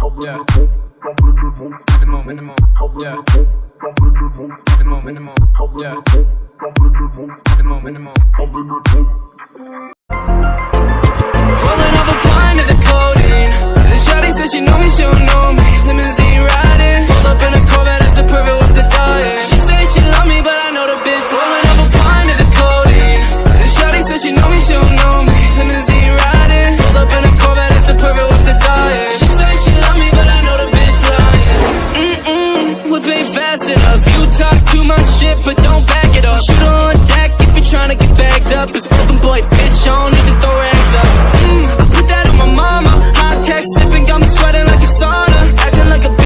Yeah. Minimum, minimum. Yeah. Minimum, minimum. Yeah. Minimum, minimum. Mm-mm, whip fast enough. You talk too much shit, but don't back it up. Shoot on deck if you're tryna get bagged up. It's broken boy, bitch, I don't need to throw. Mm,